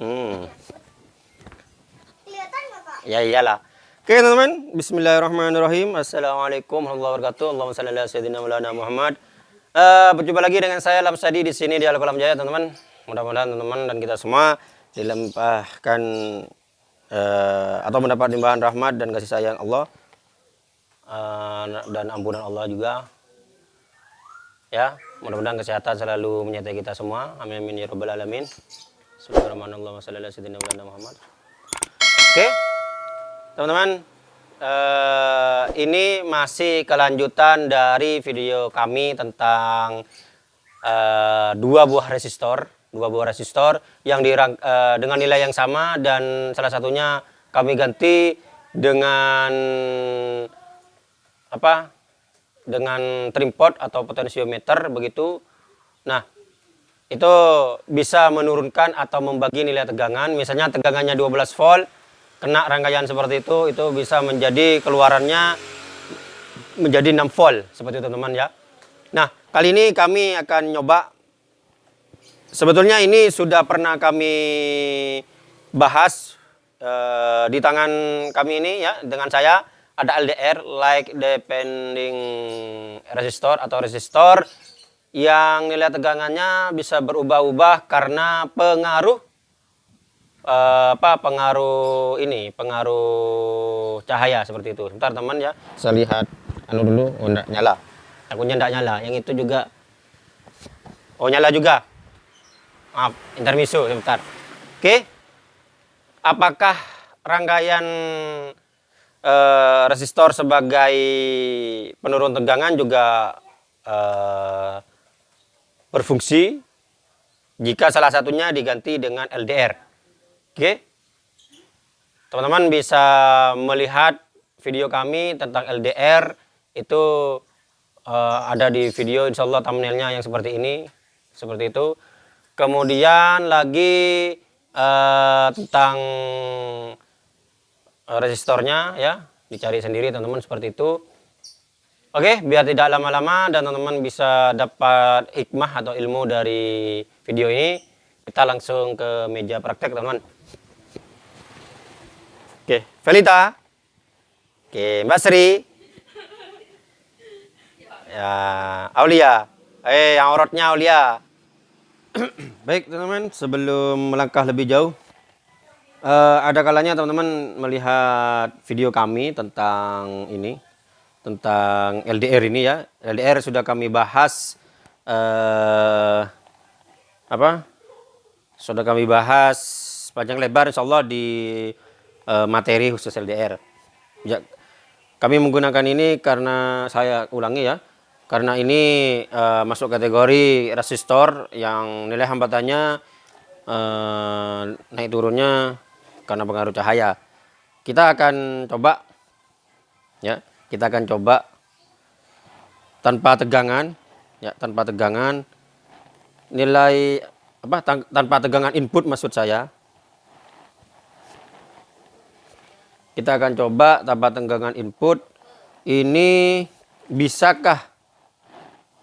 Hmm. Kelihatan nggak kak? Ya iyalah. Oke teman-teman, Bismillahirrahmanirrahim. Assalamualaikum warahmatullahi wabarakatuh. Allahumma salli ala sayyidina maulana Muhammad. Eh, berjumpa lagi dengan saya Lamsadi di sini di Al Kolam Jaya teman-teman. Mudah-mudahan teman-teman dan kita semua dilimpahkan eh, atau mendapat limpahan rahmat dan kasih sayang Allah eh, dan ampunan Allah juga. Ya, mudah-mudahan kesehatan selalu menyertai kita semua. Amin amin ya rabbal alamin. Bismillahirrahmanirrahim. Muhammad. Oke, teman-teman, eh, ini masih kelanjutan dari video kami tentang eh, dua buah resistor, dua buah resistor yang dirang, eh, dengan nilai yang sama dan salah satunya kami ganti dengan apa? Dengan trimpot atau potensiometer begitu. Nah, itu bisa menurunkan atau membagi nilai tegangan. Misalnya tegangannya 12 volt, kena rangkaian seperti itu itu bisa menjadi keluarannya menjadi 6 volt seperti itu teman-teman ya. Nah, kali ini kami akan nyoba sebetulnya ini sudah pernah kami bahas eh, di tangan kami ini ya dengan saya ada LDR like depending resistor atau resistor yang nilai tegangannya bisa berubah-ubah karena pengaruh uh, apa pengaruh ini pengaruh cahaya seperti itu. Sebentar teman ya. Saya lihat anu dulu oh enggak nyala. Takutnya enggak nyala. Yang itu juga. Oh nyala juga. Maaf intermiso sebentar. Oke. Apakah rangkaian uh, resistor sebagai penurun tegangan juga uh, berfungsi jika salah satunya diganti dengan LDR Oke. Teman-teman bisa melihat video kami tentang LDR itu uh, ada di video insya Allah thumbnailnya yang seperti ini. Seperti itu. Kemudian lagi uh, tentang resistornya ya. Dicari sendiri teman-teman seperti itu. Oke, biar tidak lama-lama dan teman-teman bisa dapat hikmah atau ilmu dari video ini, kita langsung ke meja praktek teman-teman. Oke, Felita. Oke, Mbak Sri. Ya, Aulia. Eh, yang orotnya Aulia. Baik, teman-teman, sebelum melangkah lebih jauh, uh, ada kalanya teman-teman melihat video kami tentang ini, tentang LDR ini ya. LDR sudah kami bahas uh, apa? Sudah kami bahas panjang lebar insya Allah di uh, materi khusus LDR. Ya, kami menggunakan ini karena saya ulangi ya, karena ini uh, masuk kategori resistor yang nilai hambatannya uh, naik turunnya karena pengaruh cahaya. Kita akan coba, ya, kita akan coba tanpa tegangan, ya, tanpa tegangan nilai apa tanpa tegangan input maksud saya Kita akan coba tanpa tenggangan input. Ini bisakah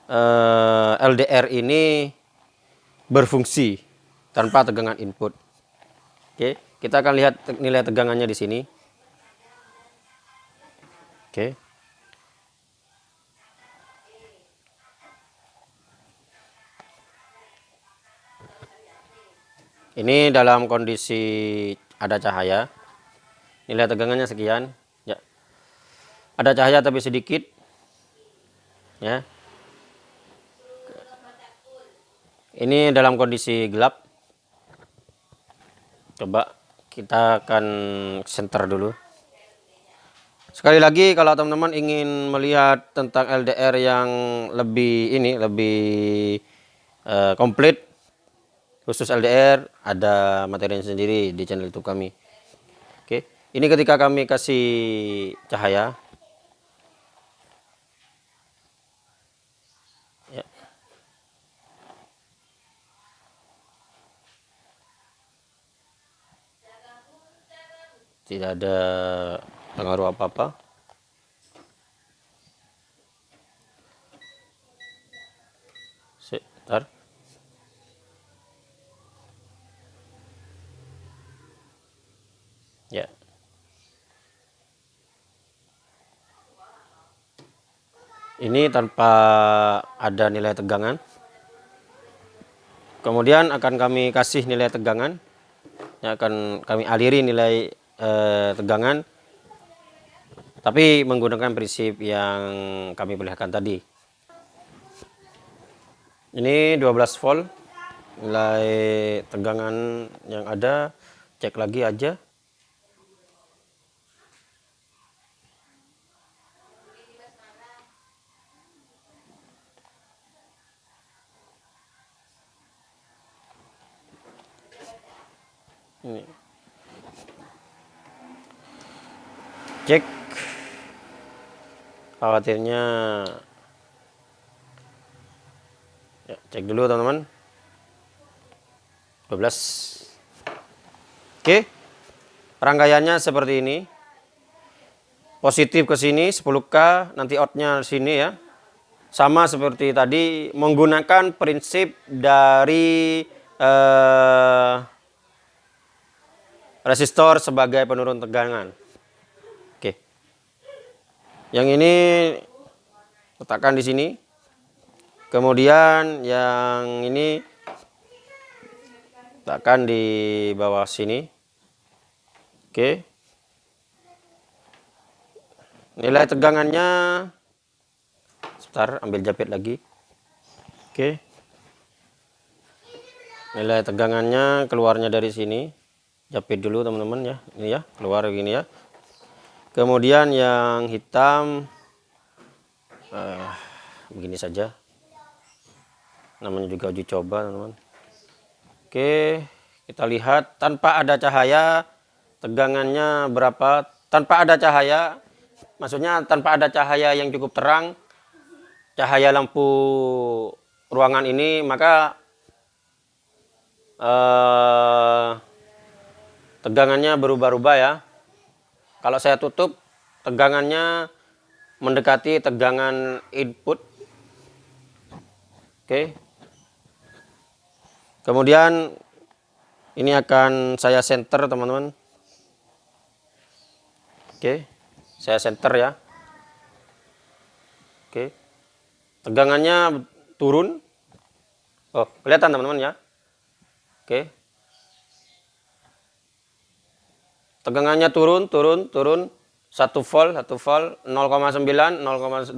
eh, LDR ini berfungsi tanpa tegangan input? Oke, kita akan lihat nilai tegangannya di sini. Oke. Ini dalam kondisi ada cahaya. Nilai tegangannya sekian. Ya. Ada cahaya tapi sedikit. Ya. Ini dalam kondisi gelap. Coba kita akan center dulu sekali lagi kalau teman-teman ingin melihat tentang LDR yang lebih ini lebih uh, komplit khusus LDR ada materi sendiri di channel YouTube kami ini ketika kami kasih cahaya. Ya. Tidak ada pengaruh apa-apa? Sebentar ya. Ini tanpa ada nilai tegangan. Kemudian akan kami kasih nilai tegangan. Yang akan kami aliri nilai eh, tegangan tapi menggunakan prinsip yang kami perlihatkan tadi. Ini 12 volt nilai tegangan yang ada cek lagi aja. Ini. Cek khawatirnya. Ya, cek dulu teman-teman. 12 oke. Rangkaiannya seperti ini. Positif ke sini 10k nanti outnya sini ya. Sama seperti tadi menggunakan prinsip dari eh, resistor sebagai penurun tegangan. Yang ini letakkan di sini. Kemudian yang ini letakkan di bawah sini. Oke. Nilai tegangannya sebentar ambil jepit lagi. Oke. Nilai tegangannya keluarnya dari sini jepit dulu teman-teman ya ini ya keluar begini ya kemudian yang hitam uh, begini saja. Namanya juga uji coba teman-teman. Oke kita lihat tanpa ada cahaya tegangannya berapa? Tanpa ada cahaya maksudnya tanpa ada cahaya yang cukup terang cahaya lampu ruangan ini maka uh, tegangannya berubah-ubah ya kalau saya tutup tegangannya mendekati tegangan input. Oke. Kemudian ini akan saya center teman-teman. Oke saya center ya. Oke. Tegangannya turun. Oh kelihatan teman-teman ya? Oke tegangannya turun turun turun. 1 volt 1 volt 0,9 0,8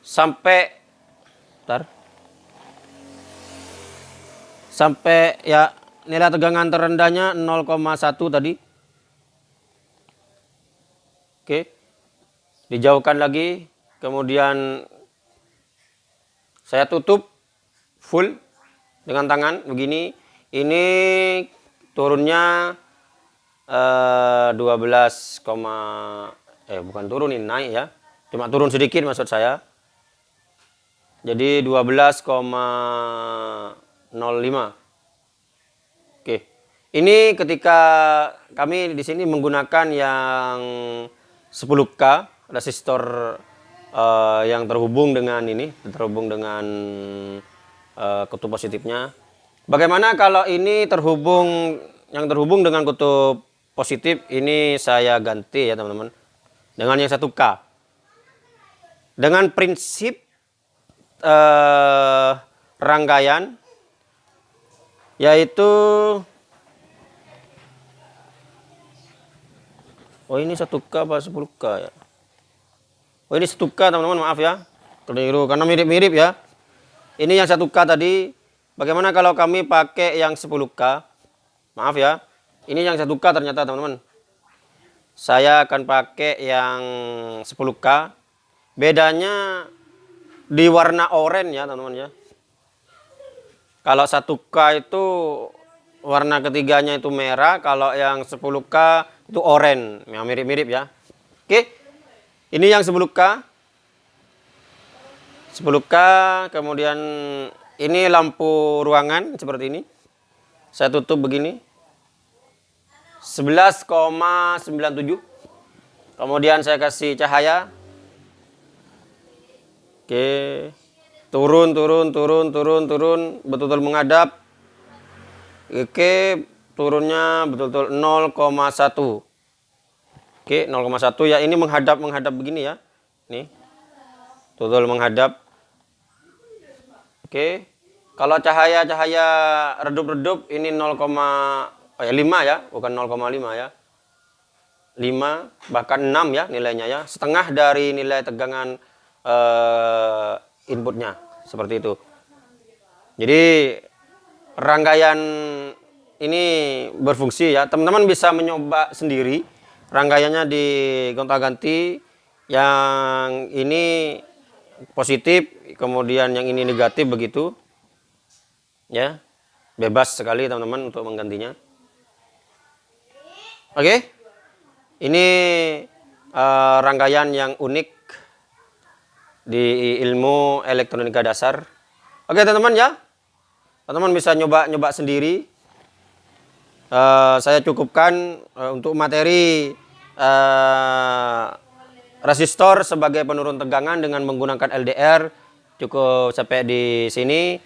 sampai bentar, sampai ya nilai tegangan terendahnya 0,1 tadi. Oke. Dijauhkan lagi. Kemudian saya tutup full dengan tangan begini ini turunnya eh, 12, eh bukan turun ini naik ya. Cuma turun sedikit maksud saya. Jadi 12,05. Oke. Ini ketika kami di sini menggunakan yang 10K resistor uh, yang terhubung dengan ini, terhubung dengan uh, positifnya Bagaimana kalau ini terhubung yang terhubung dengan kutub positif ini saya ganti ya teman-teman dengan yang 1K. Dengan prinsip eh, rangkaian yaitu Oh ini 1K apa 10K ya? Oh ini 1K teman-teman maaf ya. Keliru karena mirip-mirip ya. Ini yang 1K tadi Bagaimana kalau kami pakai yang 10K? Maaf ya, ini yang 1K ternyata teman-teman. Saya akan pakai yang 10K. Bedanya di warna oranye ya teman-teman ya. Kalau 1K itu warna ketiganya itu merah, kalau yang 10K itu oranye, yang mirip-mirip ya. Oke, ini yang 10K. 10K, kemudian ini lampu ruangan seperti ini. Saya tutup begini. 11,97. Kemudian saya kasih cahaya. Oke. Turun, turun, turun, turun, turun. Betul-betul menghadap. Oke, turunnya betul-betul 0,1. Oke, 0,1 ya. Ini menghadap menghadap begini ya. Nih. Total menghadap. Oke. Kalau cahaya-cahaya redup-redup ini 0, oh ya 5 ya, bukan 0,5 ya. 5 bahkan 6 ya nilainya ya. Setengah dari nilai tegangan eh, inputnya seperti itu. Jadi rangkaian ini berfungsi ya. Teman-teman bisa mencoba sendiri rangkaiannya di gonta-ganti yang ini positif kemudian yang ini negatif begitu ya. Bebas sekali teman-teman untuk menggantinya. Oke? Ini uh, rangkaian yang unik di ilmu elektronika dasar. Oke teman-teman ya. Teman-teman bisa nyoba-nyoba sendiri. Uh, saya cukupkan uh, untuk materi uh, resistor sebagai penurun tegangan dengan menggunakan LDR cukup sampai di sini.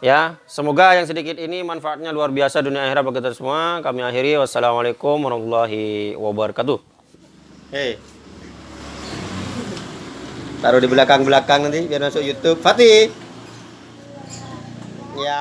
Ya semoga yang sedikit ini manfaatnya luar biasa dunia akhirat bagi kita semua. Kami akhiri. Wassalamualaikum warahmatullahi wabarakatuh. Hei taruh di belakang belakang nanti biar masuk YouTube. Fatih. Ya